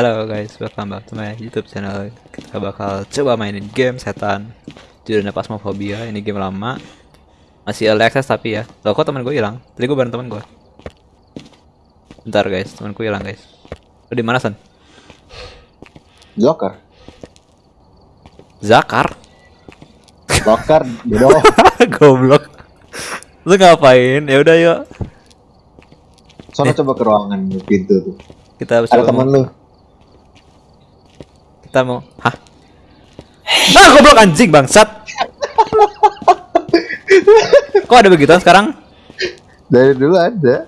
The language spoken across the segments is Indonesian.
Halo guys, welcome back to my YouTube channel. Kita bakal coba mainin game setan. Judulnya Phasmophobia. Ini game lama. Masih early access tapi ya. Loh kok teman gue hilang? Tadi gue bareng teman gue. Bentar guys, temanku hilang guys. Lu di mana San? Joker. Zakar? Joker, bodoh. Goblok. Lu ngapain? Ya udah yuk. Soalnya coba ke ruangan pintu tuh. Kita Ada coba temen mau- lu. Kita mau. Hah? Ah, goblok anjing bangsat. Kok ada begituan sekarang? Dari dulu ada.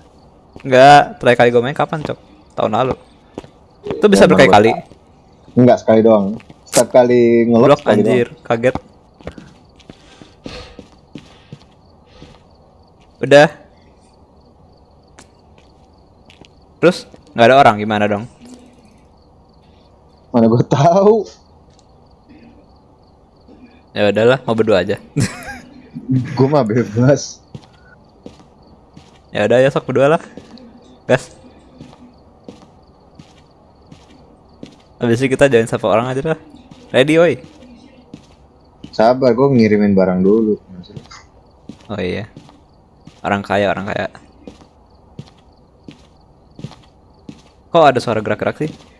Enggak, terakhir kali gue main kapan, Cok? Tahun lalu. Itu bisa berkali-kali. Enggak sekali doang. Setiap kali sekali anjir, kaget. Udah. Terus nggak ada orang gimana dong? Mana gue tahu. Ya udahlah, mau berdua aja. Gue mah bebas. ya udah ya sok berdua lah. Gas. Habis itu kita join satu orang aja lah. Ready oi. Sabar, gue ngirimin barang dulu. Oh iya. Orang kaya, orang kaya. Kok ada suara gerak-gerak sih?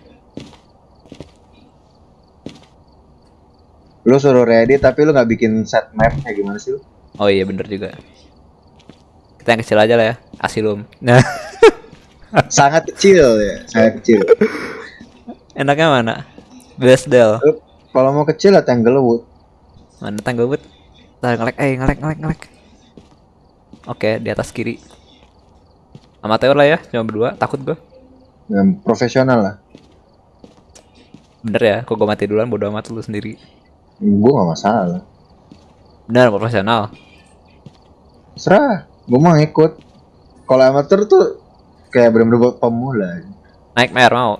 Lu suruh ready tapi lu nggak bikin set map kayak gimana sih lu? Oh iya bener juga. Kita yang kecil aja lah ya. Asilum. Nah, Sangat kecil ya, sangat kecil. enaknya mana? Besdel. Lu kalau mau kecil ya Tanglewood. Mana Tanglewood? Ntar ngelek, eh ngelek, ngelek, ngelek. Oke, di atas kiri. Amateur lah ya, cuma berdua. Takut gua. Yang profesional lah. Bener ya, kok gua mati duluan bodo amat lu sendiri. Gue gak masalah. Bener, profesional. Serah, gue mau ngikut. Kalau amatir tuh kayak bener-bener buat pemula. Nightmare mau.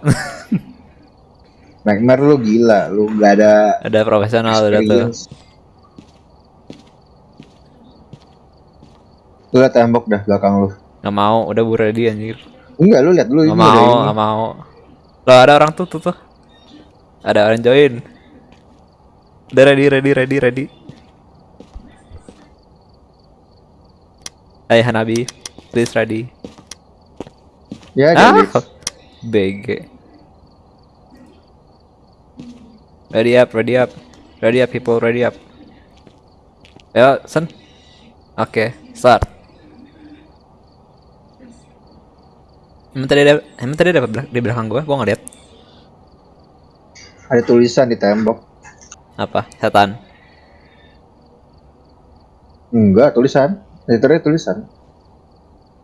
Nightmare lu gila, lu gak ada Ada profesional udah tuh. Lu liat tembok dah belakang lu. Nggak mau, udah bu ready anjir. Enggak, lu lihat dulu Nggak ini mau, nggak mau. Loh ada orang tuh tuh tuh. Ada orang join. Udah ready, ready, ready, ready. Hai Hanabi, please ready. Ya, Ah, BG. Ready up, ready up, ready up people, ready up. Ayo, Sen. Oke, start. Emang tadi ada, emang tadi ada di belakang gua, gua nggak lihat. ada tulisan di tembok. Apa? Setan. Enggak, tulisan. Literally tulisan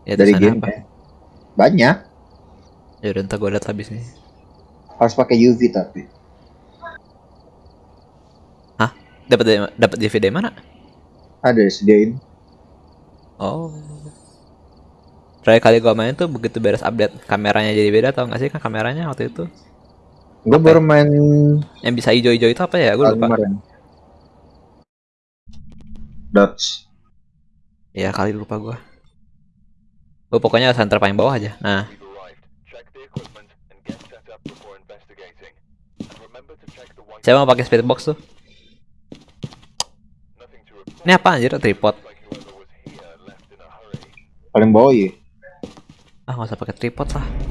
Ya dari game. apa? Banyak. Ya udah ntar gua lihat habis nih. Harus pakai UV tapi. Hah? Dapat dari dapat DVD mana? Ada disediain. Oh. Terakhir kali gua main tuh begitu beres update kameranya jadi beda tau gak sih kan kameranya waktu itu Gue baru main yang bisa hijau-hijau itu apa ya? Gue lupa. kemarin. Dots. Ya kali lupa gua. Gue pokoknya center paling bawah aja. Nah, saya mau pakai speed box tuh. Ini apa anjir tripod? Paling bawah ya. Ah nggak usah pakai tripod lah.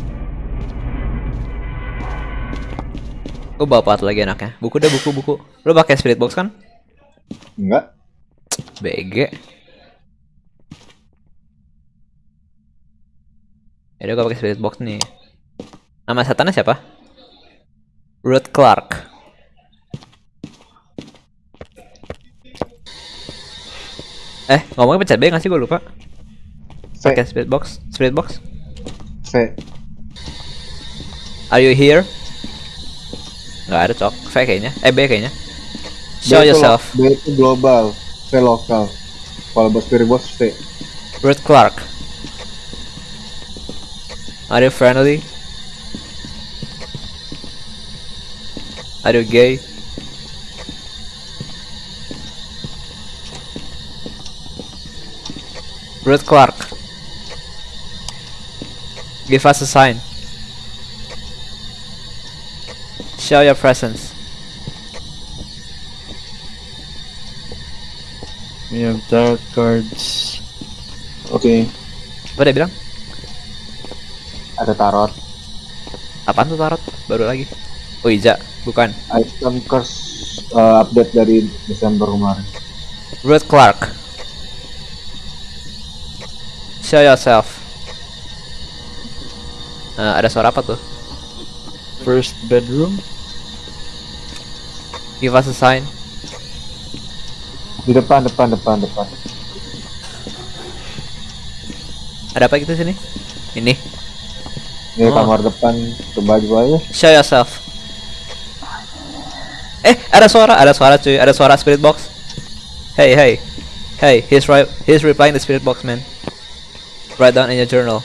Gue bawa apa lagi enaknya? Buku deh buku buku. Lo pakai spirit box kan? Enggak. BG. Ya udah gue pakai spirit box nih. Nama setannya siapa? Ruth Clark. Eh, ngomongnya pencet B nggak sih gue lupa. Pakai spirit box, spirit box. V. Are you here? Nggak ada cok. V kayaknya. Eh B kayaknya. B Show itu yourself. B itu global. V lokal. Kalau bos spirit box V. Ruth Clark. Are you friendly? Are you gay? Ruth Clark. Give us a sign. Show your presence. We have tarot cards. Oke, Apa dia bilang? ada tarot. Apaan tuh tarot? Baru lagi. Oh Iza, bukan. Item curse uh, update dari Desember kemarin. Ruth Clark. Show yourself. Eh, ada suara apa tuh? First bedroom. Give us a sign. Di depan, depan, depan, depan. Ada apa gitu sini? Ini. Ini Oh. kamar depan, coba coba aja. Show yourself. Eh, ada suara, ada suara cuy, ada suara spirit box. Hey, hey. Hey, he's right he's replying the spirit box, man. Write down in your journal.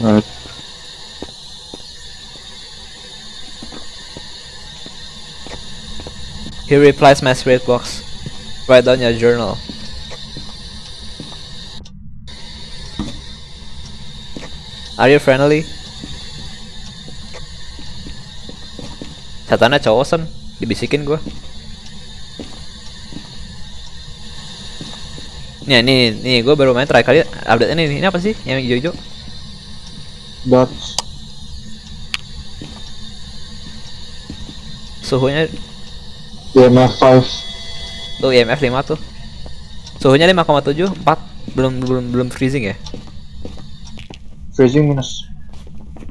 Alright. He replies my spirit box. Write down your journal. Are you friendly? Satana cowok sen, dibisikin gua. Nih, nih, nih, gua baru main terakhir kali update ini, ini apa sih? Yang hijau-hijau? Dots. Suhunya IMF 5. tuh IMF 5 tuh. Suhunya 5,7, 4 belum belum belum freezing ya? Freezing minus.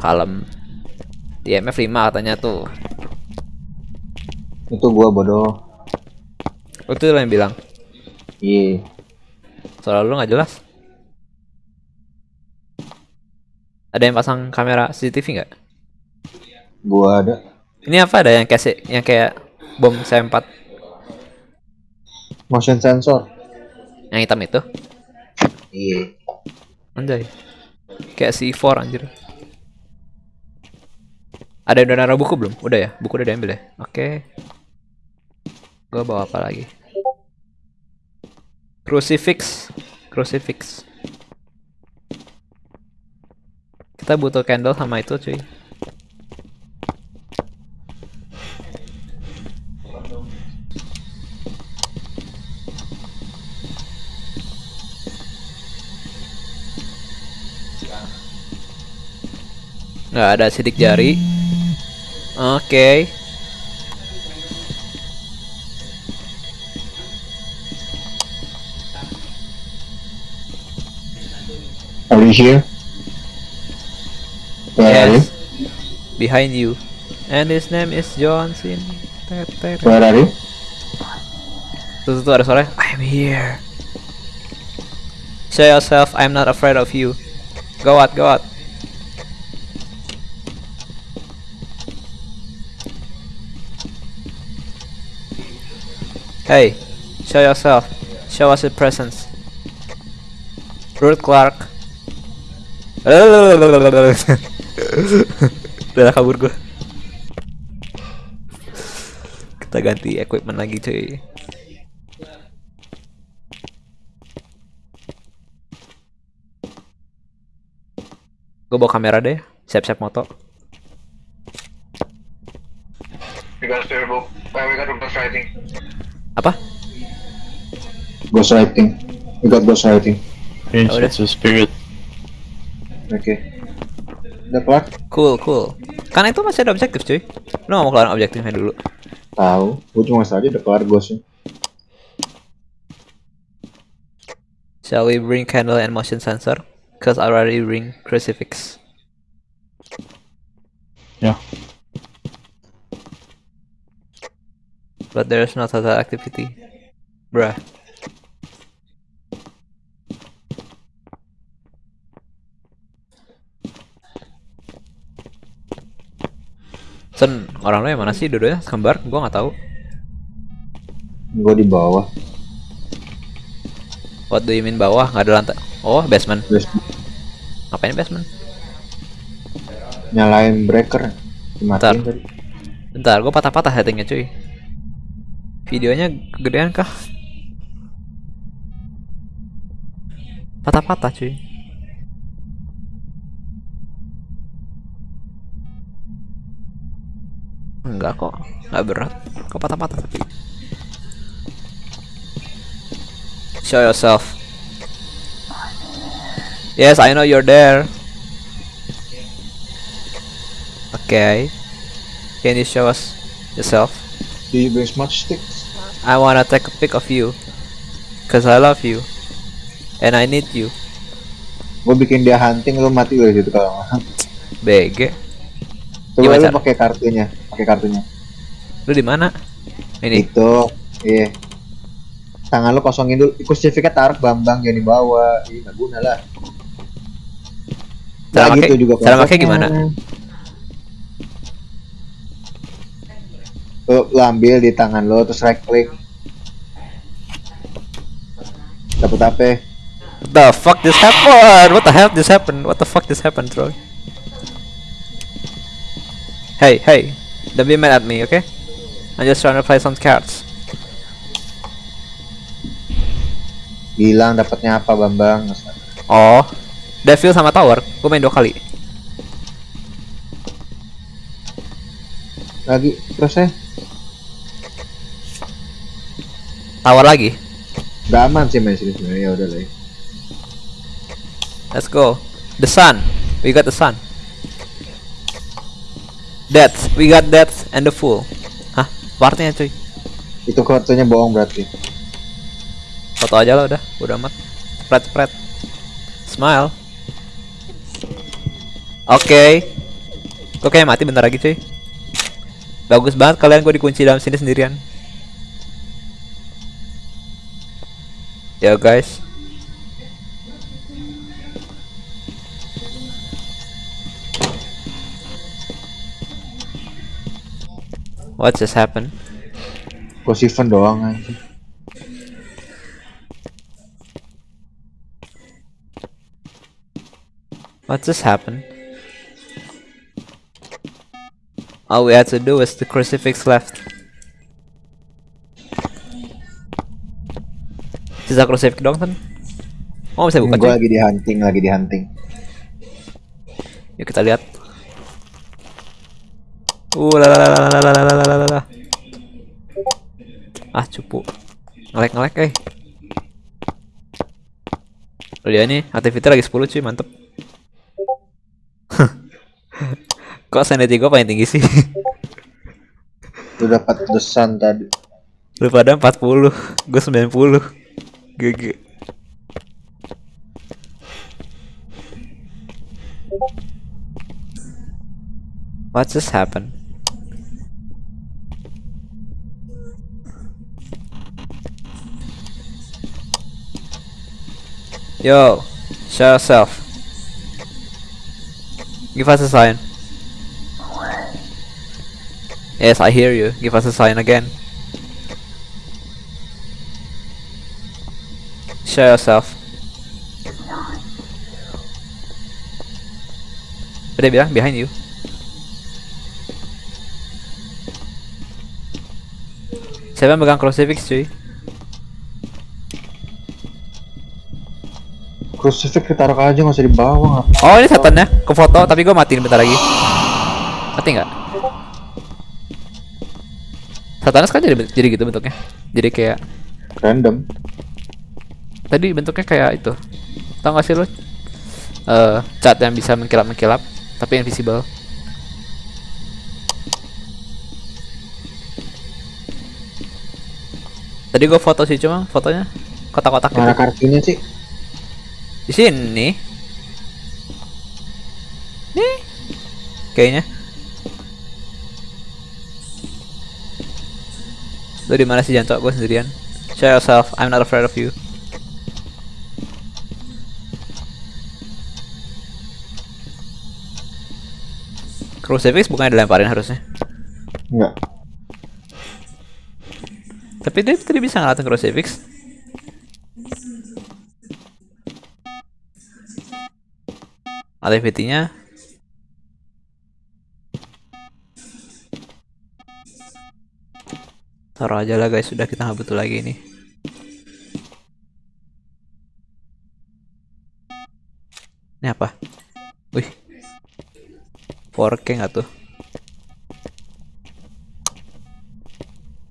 Kalem. IMF 5 katanya tuh. Itu gua bodoh. Oh, itu lo yang bilang. Iya. Soal lu nggak jelas. Ada yang pasang kamera CCTV nggak? Gua ada. Ini apa ada yang kayak yang kayak bom C4 Motion sensor. yang hitam itu? Iya. Anjay. Kayak C4 anjir. Ada yang udah naruh buku belum? Udah ya? Buku udah diambil ya? Oke. Gua bawa apa lagi? Crucifix. Crucifix. Kita butuh candle sama itu cuy. Nggak ada sidik jari. Oke. Are you here? Where are you? Yes. Behind you. And his name is Johnson. Tet, tet. Where are you? Tuh, tuh, tuh ada suara. I'm here. Show yourself. I'm not afraid of you. Go out, go out. Hey, show yourself. Show us your presence. Ruth Clark. Udah kabur gua. Kita ganti equipment lagi cuy. Gue bawa kamera deh, siap-siap moto. Got spirit book. Uh, we got. Apa? Ghostwriting. We got ghostwriting. Okay, Oh, udah. a spirit. Oke. Udah kelar? Cool, cool. Karena itu masih ada objektif cuy. Lu gak mau keluarin objektifnya dulu. Tahu. Gua cuma saja udah kelar ghostnya. Shall we bring candle and motion sensor? Cause I already bring crucifix. Yeah. But there's no total activity. Bruh. Sen, orang lo yang mana sih dua-duanya kembar? Gua nggak tahu. Gua di bawah. What do you mean bawah? Nggak ada lantai. Oh, basement. Terus Ngapain basement? nyalain breaker. Dimatiin Bentar. tadi. Bentar, gua patah-patah settingnya cuy videonya kegedean kah? Patah-patah cuy. Enggak kok enggak berat. Kok patah-patah? Tapi show yourself. Yes I know you're there. Okay. Can you show us yourself? Do you bring smudge stick? I wanna take a pic of you. Cause I love you. And I need you. Gue bikin dia hunting lu mati lu gitu kalau. BG. Coba Gimana lu cara- pakai kartunya, pakai kartunya. Lu di mana? Ini. Itu, iya. Tangan lu kosongin dulu. Crucifix-nya taruh Bambang jangan dibawa. Ih, nggak guna lah. Cara Nah, pakai- gitu juga cara pakai konsepnya. gimana? Lu, lu ambil di tangan lo terus right click. Dapat apa? What the fuck just happened? What the hell just happened? What the fuck just happened, Troy? Hey, hey, don't be mad at me, okay? I'm just trying to play some cards. Bilang dapatnya apa Bambang? Oh, Devil sama Tower, gue main dua kali. Lagi terus ya? Tower lagi. Gak aman sih main sini sebenarnya ya udah lah. ya. Let's go. The sun. We got the sun. Death. We got death and the fool. Hah? Apa artinya cuy? Itu kartunya bohong berarti. Foto aja lah udah. Udah amat. Spread spread. Smile. Oke. Kok kayak mati bentar lagi cuy. Bagus banget kalian gue dikunci dalam sini sendirian. Ya guys. What just happened? Kok Sivan doang aja. What just happened? All we had to do was the crucifix left. Sisa crucifix doang kan? Oh bisa buka Gue lagi di hunting, lagi di hunting. Yuk kita lihat. Uh la la la la la la la la la la la. Ah cupu. Ngelek ngelek eh. Oh dia nih aktiviti lagi 10 cuy mantep. Kok sanity gue paling tinggi sih? Lu dapat desan tadi. Lu pada 40, gue 90. GG. What just happened? Yo, show yourself. Give us a sign. Yes, I hear you. Give us a sign again. Show yourself. Apa dia bilang behind you? Siapa yang megang crucifix cuy? Crucifix ditaruh aja nggak usah dibawa? Oh ini setannya ke foto tapi gue matiin bentar lagi. Mati nggak? Satanas kan jadi jadi gitu bentuknya. Jadi kayak Random. Tadi bentuknya kayak itu. Tahu gak sih lo? Eh cat yang bisa mengkilap-mengkilap tapi invisible. Tadi gue foto sih cuma fotonya kotak-kotak Mana gitu. kartunya sih? Di sini. Nih. Kayaknya. Lu di mana sih jantok gue sendirian? Show yourself, I'm not afraid of you. Crucifix bukannya dilemparin harusnya. Enggak. Tapi dia tadi bisa ngelatin crucifix. Activity-nya Taruh aja lah guys, sudah kita nggak butuh lagi ini. Ini apa? Wih. 4K nggak tuh?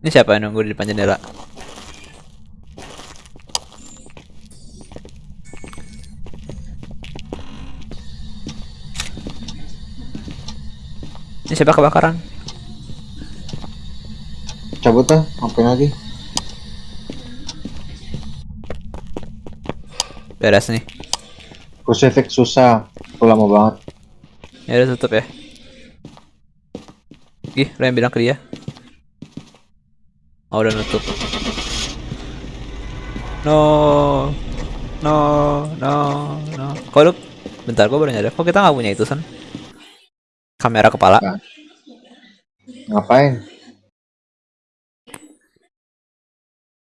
Ini siapa yang nunggu di depan jendela? Ini siapa kebakaran? Cabut tuh, ngapain lagi? Beres nih. Crucifix susah, lama banget. Ya udah tutup ya. Ih, lo yang bilang ke dia. Oh, udah nutup. No. No, no, no. Kok lu bentar gua baru nyadar. Kok kita nggak punya itu, San? Kamera kepala. Ngapain?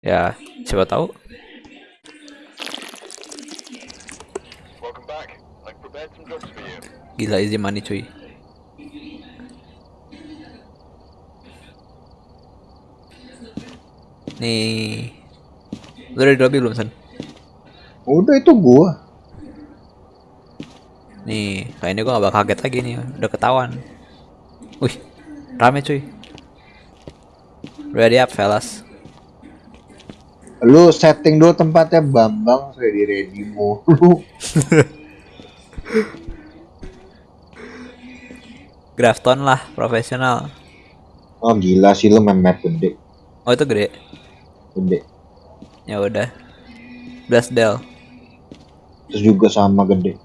Ya, siapa tahu. Welcome back. I've prepared some drugs for you. Gila easy money cuy. Nih. Lu udah di lobby belum, San? Udah itu gua. Nih, kayaknya gua gak bakal kaget lagi nih, udah ketahuan. Wih, rame cuy. Ready up, fellas. Lu setting dulu tempatnya Bambang ready ready mulu. Grafton lah, profesional. Oh gila sih lu main map gede. Oh itu gede. Gede. Ya udah. Blasdell. Terus juga sama gede.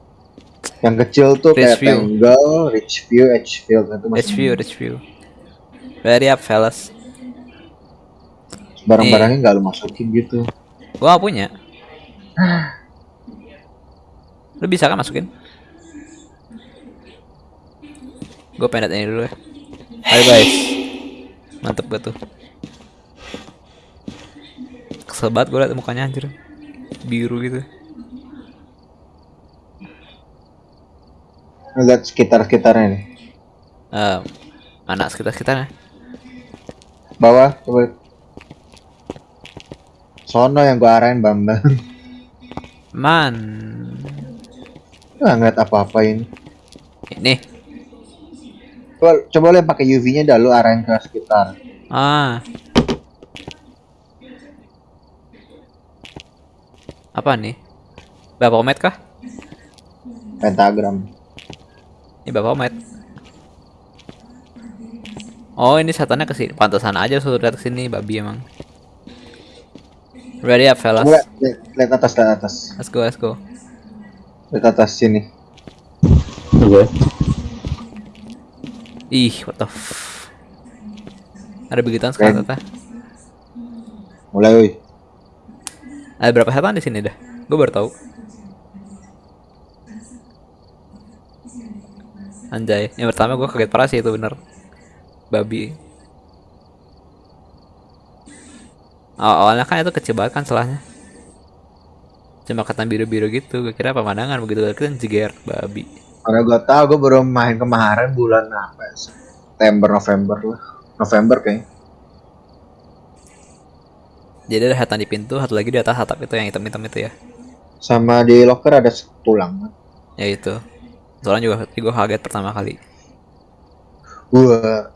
Yang kecil tuh Rich kayak view. Tangle, Rich View, Edgefield itu masih Rich view, rich view. Ready up, fellas. barang-barangnya nggak lu masukin gitu. Gua punya. Lu bisa kan masukin? Gue pendet ini dulu ya. Ayo guys. Mantep gua tuh. Kesel banget gue liat mukanya anjir. Biru gitu. Lihat sekitar-sekitarnya nih. Eh, mana sekitar-sekitarnya? Bawah coba. Sono yang gua arahin Bambang. Man. Nggak ngeliat apa-apa ini. Ini. Coba, coba yang pakai UV-nya dah lu arahin ke sekitar. Ah. Apa nih? Bapak Omet kah? Pentagram. Ini Bapak Omet. Oh, ini setannya ke sini. Pantesan aja suruh lihat ke sini, babi emang. Ready up, fellas. Lihat, lihat atas, lihat atas. Let's go, let's go. Lihat atas sini. Okay. Ih, what the f... Ada begituan sekarang. Tata. Mulai woi. Ada berapa setan di sini dah? Gue baru tahu. Anjay, yang pertama gue kaget parah sih itu bener. Babi. Aw- awalnya kan itu kecil banget kan celahnya. Cuma kata biru-biru gitu, gue kira pemandangan begitu kan jeger babi. Karena gua tahu gua baru main kemarin bulan apa? ya? September November lah. November kayaknya. Jadi ada setan di pintu, satu lagi di atas atap itu yang hitam-hitam itu ya. Sama di locker ada tulang. Ya itu. Soalnya juga gue kaget pertama kali. Wah,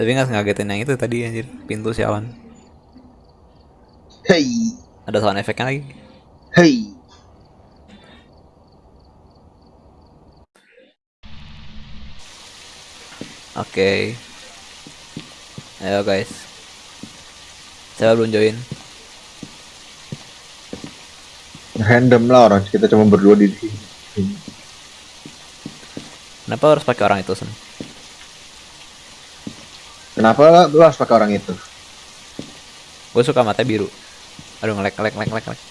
Tapi nggak ngagetin yang itu tadi anjir, pintu sialan. hey, Ada sound efeknya lagi. hey. Oke. Ayo guys. Saya belum join. Random lah orang kita cuma berdua di sini. Kenapa harus pakai orang itu, Sen? Kenapa lu harus pakai orang itu? Gue suka mata biru. Aduh ngelek ngelek ngelek ngelek. ngelek.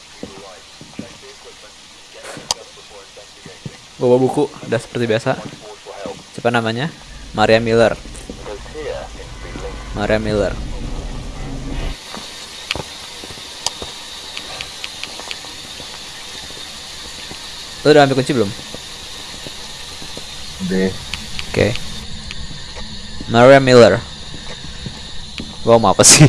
Gue bawa buku, udah seperti biasa. Siapa namanya? Maria Miller. Maria Miller. Lu udah ambil kunci belum? Deh. Oke. Maria Miller. Gua mau apa sih?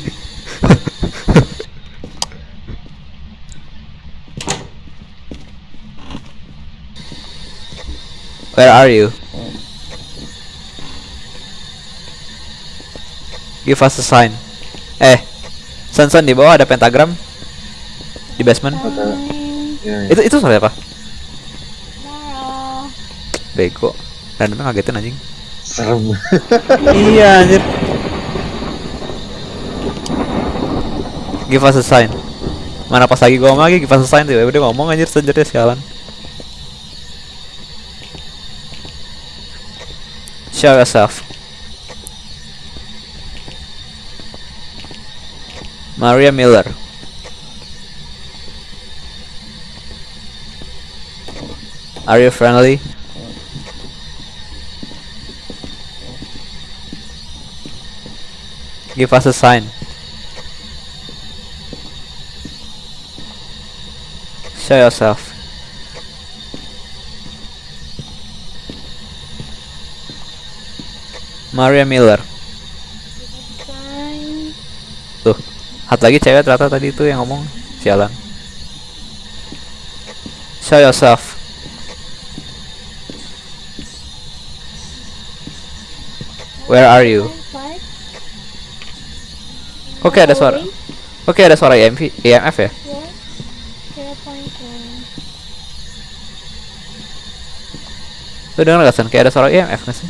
Where are you? Give us a sign. Eh, Sun di bawah ada pentagram di basement. Ada. Ya, ya. Itu itu soalnya apa? Bego. Randomnya ngagetin anjing. Serem. iya anjir. Give us a sign. Mana pas lagi gua ngomong lagi give us a sign tiba udah ngomong anjir senjatanya sialan. Show yourself. Maria Miller. Are you friendly? Give us a sign. Show yourself. Maria Miller. Tuh, hat lagi cewek ternyata tadi itu yang ngomong. Sialan. Show yourself. Where are you? Oke ada suara. Oke ada suara EMV, EMF ya. Yeah. Zero point one. Lu denger gak San? Kayak ada suara EMF gak sih?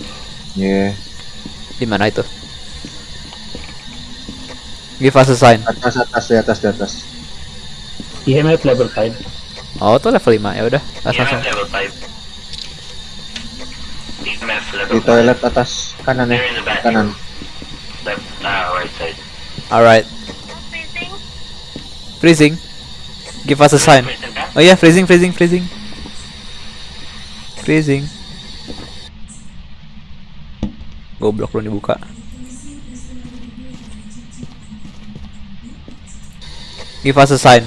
Ya. Di mana itu? Give us a sign. Atas atas di atas di atas. IMF level 5. Oh, tuh level 5 ya udah. EMF level 5. EMF Di level 5. toilet atas kanan ya. Kanan. Left, ah, right side. Alright. Freezing. Give us a sign. Oh iya, freezing, freezing, freezing. Freezing. Goblok belum dibuka. Give us a sign.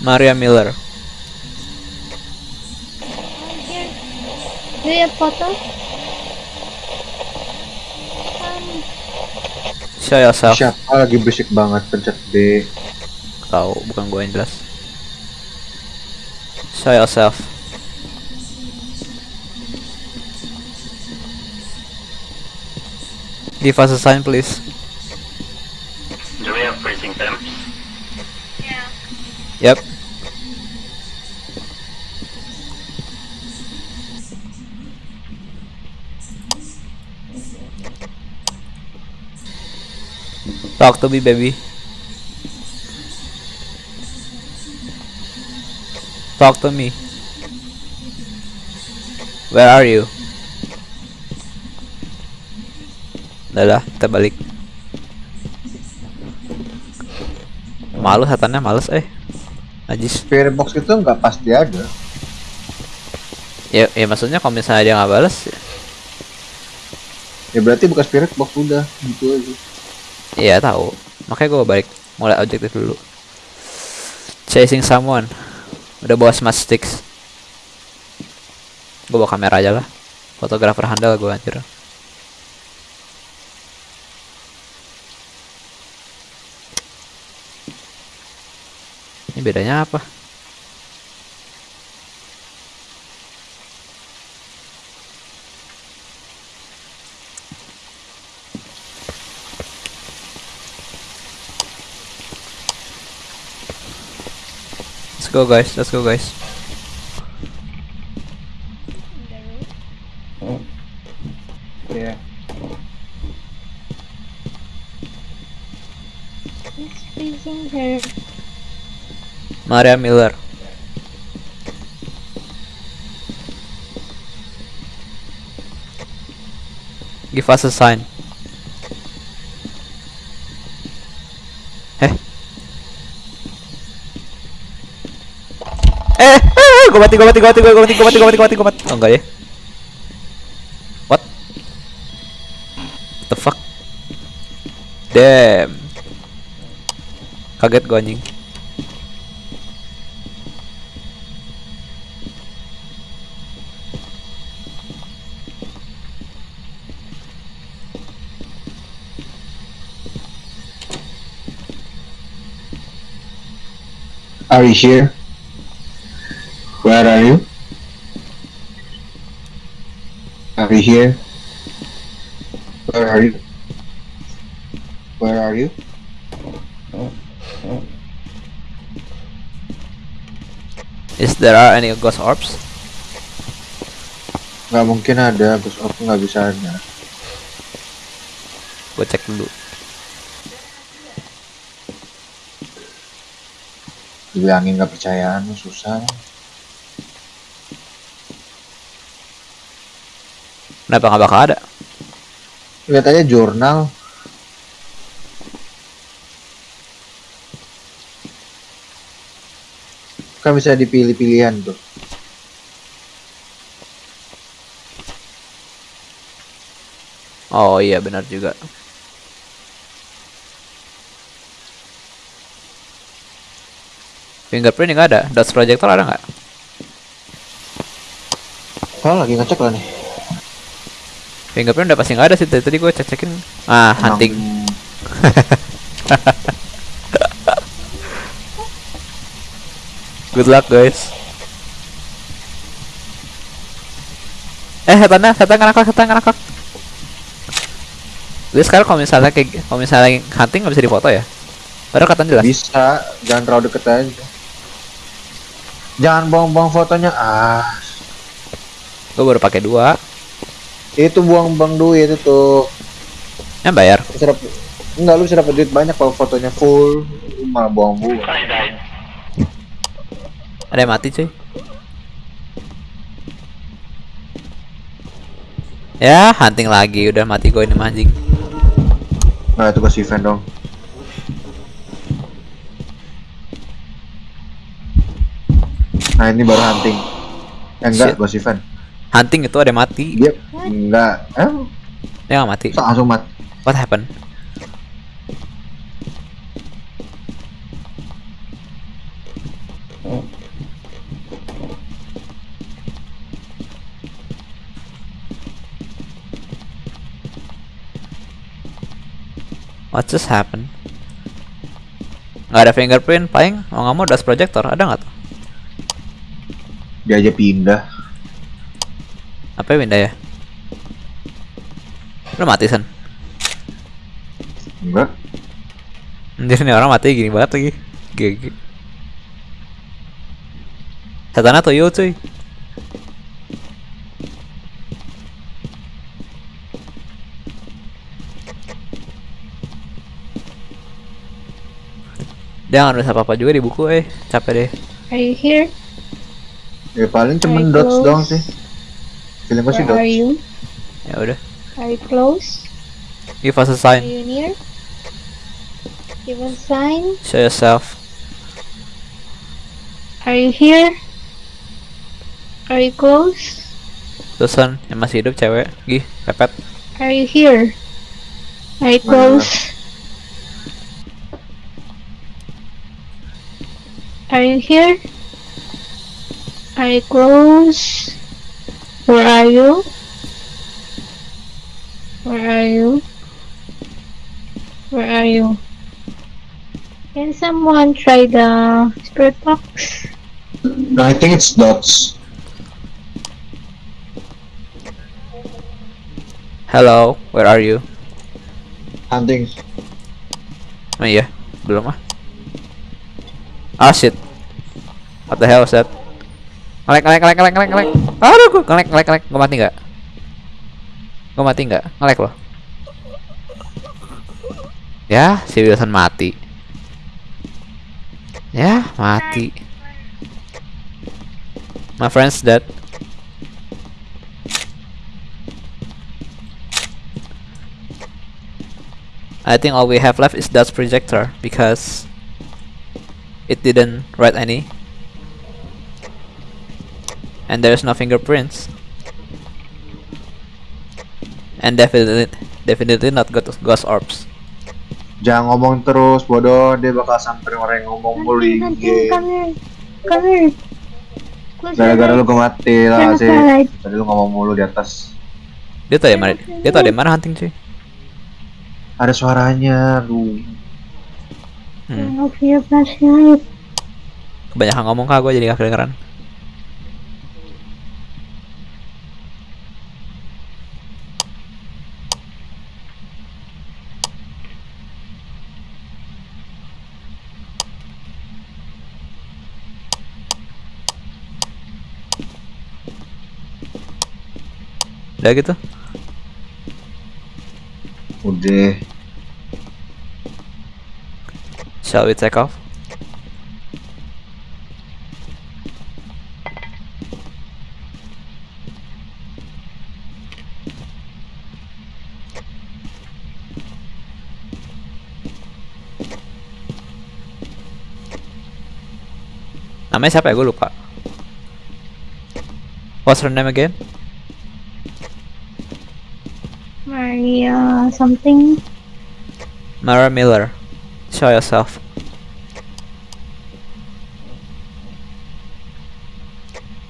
Maria Miller. Do you have photo? Show yourself. Siapa lagi berisik banget pencet B. Tahu, bukan gue yang jelas. Show yourself. Give us a sign, please. Do we have freezing temps? Yep. Talk to me, baby. Talk to me. Where are you? Udah lah, kita balik. Malu setannya males eh. Najis. Spirit box itu nggak pasti ada. Ya, ya maksudnya kalau misalnya dia nggak balas, ya, Ya berarti bukan spirit box udah gitu aja. Ya tahu. Makanya gue balik mulai objektif dulu. Chasing someone. Udah bawa smart sticks. Gue bawa kamera aja lah. Fotografer handal gue anjir. Ini bedanya apa? Go guys, let's go guys. It's freezing here. Maria Miller. Give us a sign. Gue mati, gue mati, gue mati, gue mati, gue mati, gue mati, gue mati, gue mati. Oh enggak ya? What? What the fuck? Damn. Kaget gue anjing. Are you here? Where are you? Are you here? Where are you? Where are you? Is there are any ghost orbs? Nggak mungkin ada, terus aku nggak bisa ada. Gue cek dulu. Dibilangin nggak percayaan susah. Kenapa nggak bakal ada? Lihat aja jurnal. Kan bisa dipilih pilihan tuh. Oh iya benar juga. Fingerprint nggak ada. Dust projector ada nggak? Kalau lagi ngecek lah nih. Fingerprint udah pasti nggak ada sih. Tadi, tadi gue cek cekin. Ah hunting. Emang Good luck guys. Eh setannya, setan ngerakak, setan ngerakak. Gue sekarang kalau misalnya kayak kalau misalnya hunting nggak bisa difoto ya? Padahal katanya jelas. Bisa, jangan terlalu deket aja. Jangan buang-buang fotonya. Ah, Gue baru pakai dua. Itu buang-buang duit itu. Yang bayar. Lu bisa dapet- enggak lu bisa dapat duit banyak kalau fotonya full. Malah buang-buang. Ada yang mati cuy. Ya hunting lagi udah mati gue ini mah, anjing. Nah, itu ke event dong. Nah, ini baru hunting. Eh, enggak, bos event. Hunting itu ada yang mati. Dia enggak. Eh, Dia nggak mati. langsung mati. What happened? What just happened? Nggak ada fingerprint, paling mau nggak mau dust projector ada nggak tuh? Dia aja pindah. Apa ya pindah ya? Udah mati san. Enggak. Anjir nih orang mati gini banget lagi. GG. Satana tuh yo cuy. Dia nggak nulis apa-apa juga di buku eh capek deh Are you here? Ya paling cuman dots doang sih. Feeling gue sih Where are dots. you? ya udah Are you close? give us a sign. Are you near? Give us a sign. show yourself Are you here? Are you close? Susan yang masih hidup cewek gih pepet Are you here? Are you close? Are you here? Are you close? Where are you? Where are you? Where are you? Can someone try the spirit box? No, I think it's dots. hello where are you Hunting. oh iya belum ah ah shit what the hell is that ngelek ngelek ngelek ngelek ngelek ngelek aduh gue ngelek ngelek ngelek gue mati nggak gue mati nggak? Ngelek loh. Ya si Wilson mati. Ya mati. My friend's dead. I think all we have left is Dutch projector because it didn't write any. And there's no fingerprints and definitely definitely not ghost ghost orbs Jangan ngomong terus, bodoh. Dia bakal samperin orang yang ngomong mulu Gara-gara lu gue mati lah sih. Tadi lu ngomong mulu di atas. dia tau di mana dia tau di mana hunting cuy Ada suaranya, lu. hmm. Kebanyakan ngomong kak gue jadi gak kedengeran Udah gitu. Udah. Shall we take off? Namanya siapa ya? Gue lupa. What's her name again? Maria something. Mara Miller. Show yourself.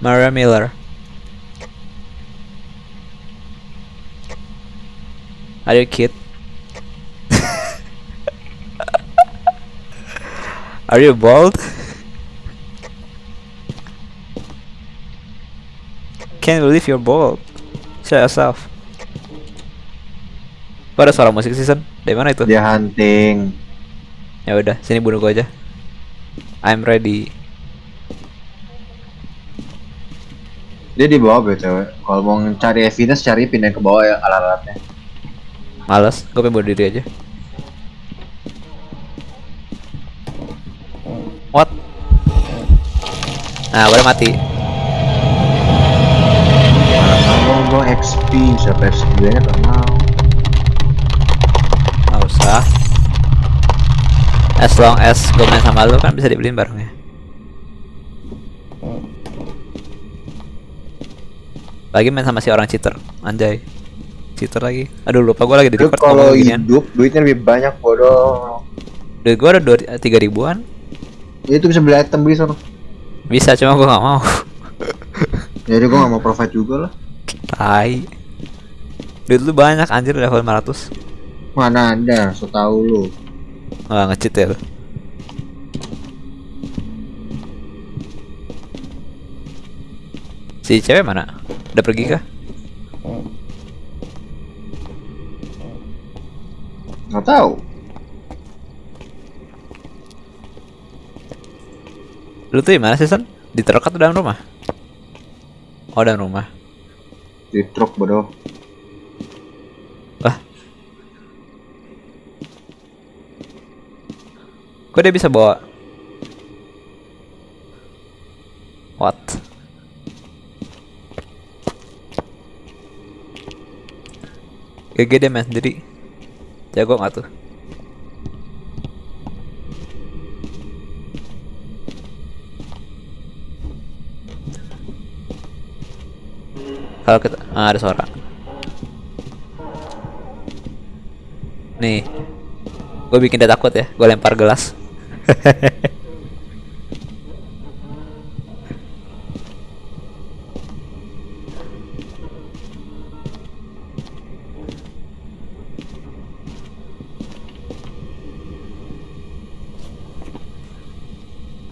Mara Miller. Are you a kid? Are you bald? Can't believe you're bald. Show yourself. Kok ada suara musik season? Dari mana itu? Dia hunting. Ya udah, sini bunuh gua aja. I'm ready. Dia di bawah BTW. Kalau mau cari evidence cari pindah ke bawah ya alat-alatnya. Males, gue pengen bunuh diri aja. What? Nah, boleh mati. Gua XP, siapa XP nya gak usah. As long as gue main sama lu kan bisa dibeliin barangnya. Lagi main sama si orang cheater, anjay. Cheater lagi. Aduh lupa gue lagi di Lu record kalau hidup duitnya lebih banyak bodoh. Duit gue ada dua tiga ribuan. Ya itu bisa beli item beli sono. Bisa cuma gue nggak mau. Jadi gua gak mau profit juga lah. Tai. Duit lu banyak anjir level 500. Mana ada, so tau lu. Wah nge-cheat ya lu. Si cewek mana? Udah pergi kah? Gak tahu. Lu tuh di mana sih San? Di truk atau dalam rumah? Oh dalam rumah. Di truk bodoh. Wah. Kok dia bisa bawa? What? GG deh men, jadi jago nggak tuh? Kalau kita ah, ada suara. Nih, gue bikin dia takut ya. Gue lempar gelas.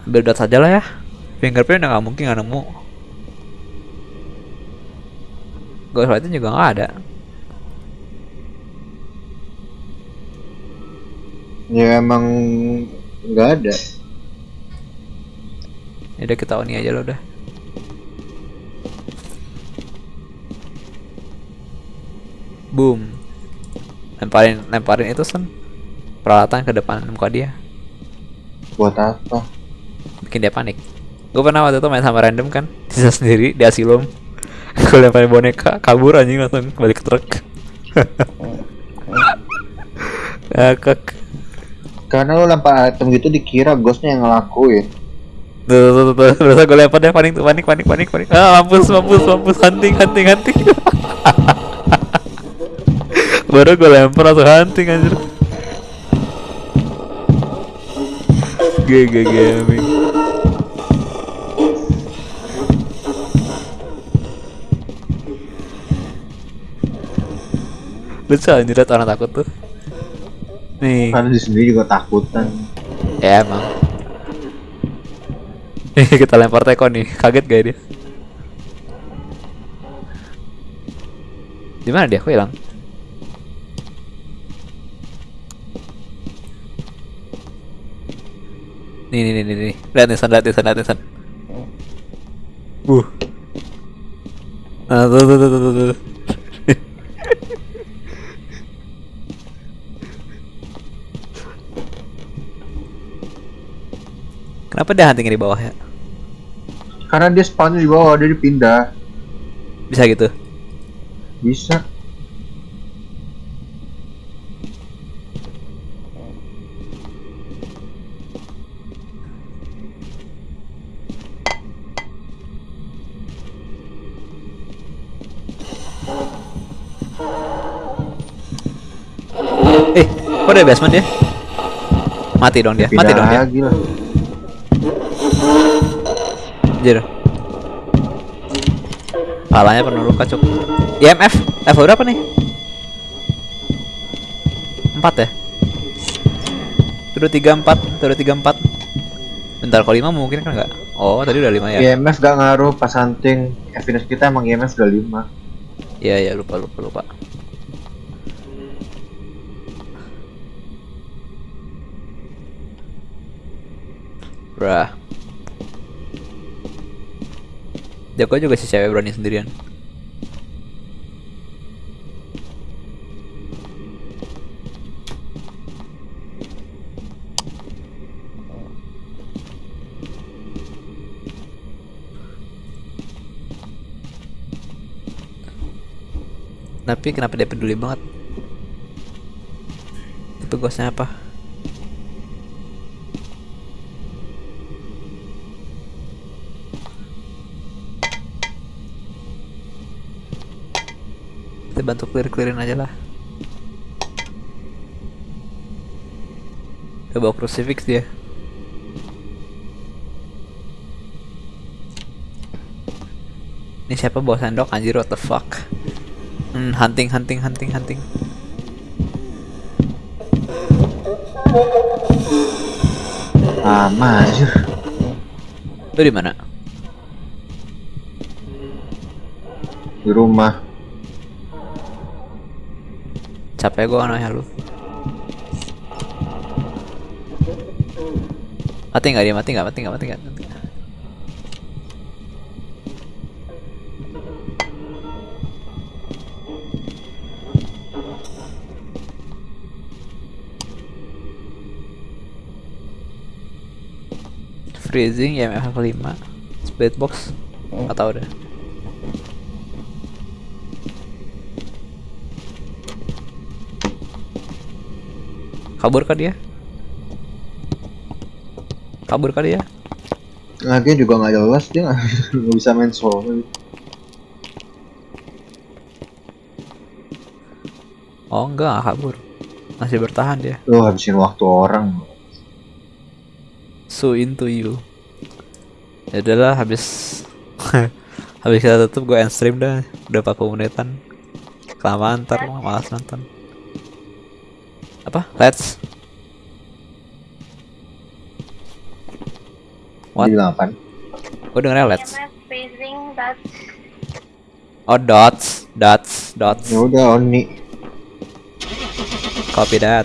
Ambil dot saja lah ya. Fingerprint udah nggak mungkin nggak nemu. Ghostwriting juga nggak ada. Ya emang nggak ada. Ya udah kita oni aja lo udah. Boom. Lemparin lemparin itu sen peralatan ke depan muka dia. Buat apa? Bikin dia panik. Gue pernah waktu itu main sama random kan, sisa sendiri di asilum. Gue lemparin boneka, kabur anjing langsung balik ke truk. Ngakak. Karena lu lempar item gitu dikira ghostnya yang ngelakuin. Tuh, tuh, tuh, tuh. Terus gue lempar dia panik tuh, panik, panik, panik, panik. Ah, mampus, mampus, mampus, hunting, hunting, hunting. Baru gue lempar langsung hunting anjir. GG gaming. Lucu anjir orang takut tuh. Nih, Karena di sendiri juga takutan. ya emang. Nih kita lempar teko nih, kaget gak dia? Di mana dia? Kok hilang? Nih nih nih nih nih. Lihat nih San, lihat nih San, lihat nih San. Uh. Nah, tuh tuh tuh tuh tuh. Kenapa dia hunting di bawah ya? Karena dia spawnnya di bawah, dia dipindah. Bisa gitu. Bisa. Eh, kok ada basement dia? Mati dong dia, mati dong dia. Anjir. Palanya penuh luka cuk. IMF, level berapa nih? 4 ya? Turun 34, turun 34. Bentar kalau 5 mungkin kan enggak? Oh, tadi udah 5 ya. IMF gak ngaruh pas hunting. Evidence kita emang IMF udah 5. Iya, iya, lupa lupa lupa. Brah. Jago juga si cewek berani sendirian. Tapi kenapa dia peduli banget? Itu ghostnya apa? Kita bantu clear-clearin aja lah. Kita bawa crucifix dia. Ini siapa bawa sendok anjir what the fuck? Hmm, hunting, hunting, hunting, hunting. Lama anjir. Lu di mana? Di rumah. Capek gua nanya lu. Mati nggak dia? Mati nggak? Mati nggak? Mati nggak? Freezing ya level 5 Split box Nggak tahu Kabur kah dia? Kabur kah dia? Lagi juga nggak jelas dia nggak bisa main solo. Oh enggak, nggak kabur Masih bertahan dia Lu habisin waktu orang. So into you Ya udahlah habis Habis kita tutup gue end stream dah Udah 40 menitan Kelamaan ntar malas nonton Apa? Let's What? Apaan? Gue dengernya let's that Oh dots Dots Dots Ya udah Oni. Copy that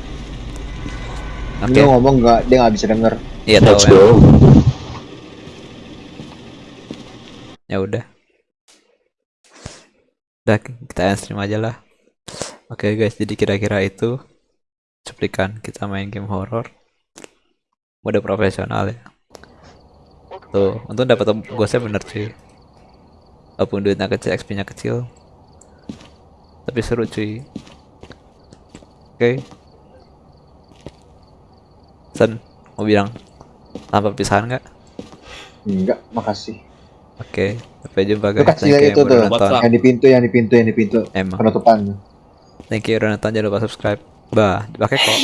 Oke Dia ngomong nggak dia nggak bisa denger. Iya tahu Let's ya. go. ya udah udah kita end stream aja lah oke guys jadi kira-kira itu cuplikan kita main game horror mode profesional ya tuh untung dapat ghostnya bener cuy walaupun duitnya kecil XP nya kecil tapi seru cuy oke Sen mau bilang tanpa pisahan nggak Enggak, makasih. Oke, sampai jumpa Itu guys. itu yang udah tuh. Yang di pintu, yang di pintu, yang di pintu. Emang. Penutupan. Thank you udah nonton, jangan lupa subscribe. Bah, dipakai kok.